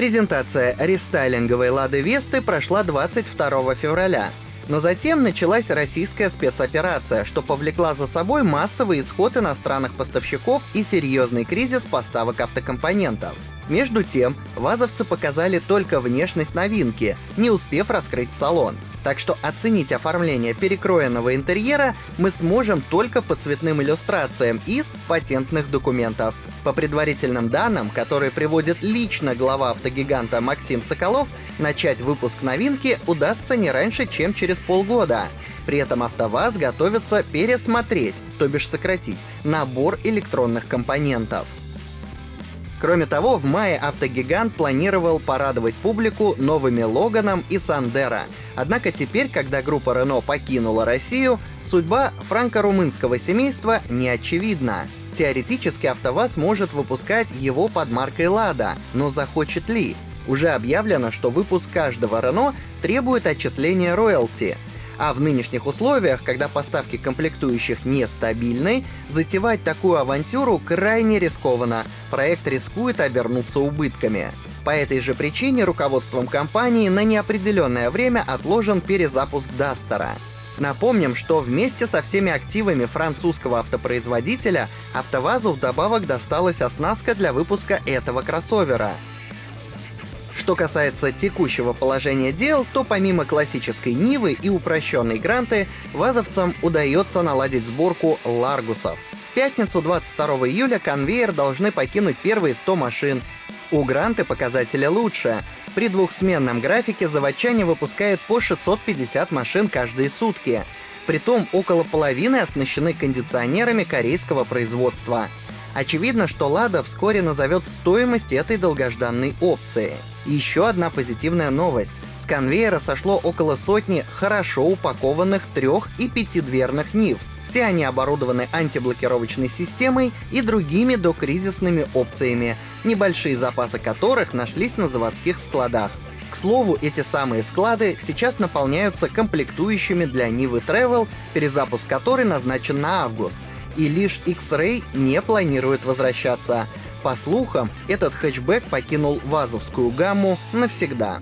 Презентация рестайлинговой «Лады Весты» прошла 22 февраля. Но затем началась российская спецоперация, что повлекла за собой массовый исход иностранных поставщиков и серьезный кризис поставок автокомпонентов. Между тем, вазовцы показали только внешность новинки, не успев раскрыть салон. Так что оценить оформление перекроенного интерьера мы сможем только по цветным иллюстрациям из патентных документов. По предварительным данным, которые приводит лично глава автогиганта Максим Соколов, начать выпуск новинки удастся не раньше, чем через полгода. При этом АвтоВАЗ готовится пересмотреть, то бишь сократить, набор электронных компонентов. Кроме того, в мае автогигант планировал порадовать публику новыми Логаном и Сандера. Однако теперь, когда группа Renault покинула Россию, судьба франко-румынского семейства не очевидна. Теоретически АвтоВАЗ может выпускать его под маркой Лада, но захочет ли? Уже объявлено, что выпуск каждого Renault требует отчисления роялти — а в нынешних условиях, когда поставки комплектующих нестабильны, затевать такую авантюру крайне рискованно. Проект рискует обернуться убытками. По этой же причине руководством компании на неопределенное время отложен перезапуск Дастера. Напомним, что вместе со всеми активами французского автопроизводителя АвтоВАЗу вдобавок досталась оснастка для выпуска этого кроссовера — что касается текущего положения дел, то помимо классической Нивы и упрощенной Гранты, вазовцам удается наладить сборку Ларгусов. В пятницу 22 июля конвейер должны покинуть первые 100 машин. У Гранты показатели лучше. При двухсменном графике заводчане выпускают по 650 машин каждые сутки. Притом около половины оснащены кондиционерами корейского производства. Очевидно, что Лада вскоре назовет стоимость этой долгожданной опции. Еще одна позитивная новость. С конвейера сошло около сотни хорошо упакованных трех- и пятидверных Нив. Все они оборудованы антиблокировочной системой и другими докризисными опциями, небольшие запасы которых нашлись на заводских складах. К слову, эти самые склады сейчас наполняются комплектующими для Нивы Travel, перезапуск которой назначен на август. И лишь X-Ray не планирует возвращаться. По слухам, этот хэтчбэк покинул вазовскую гамму навсегда.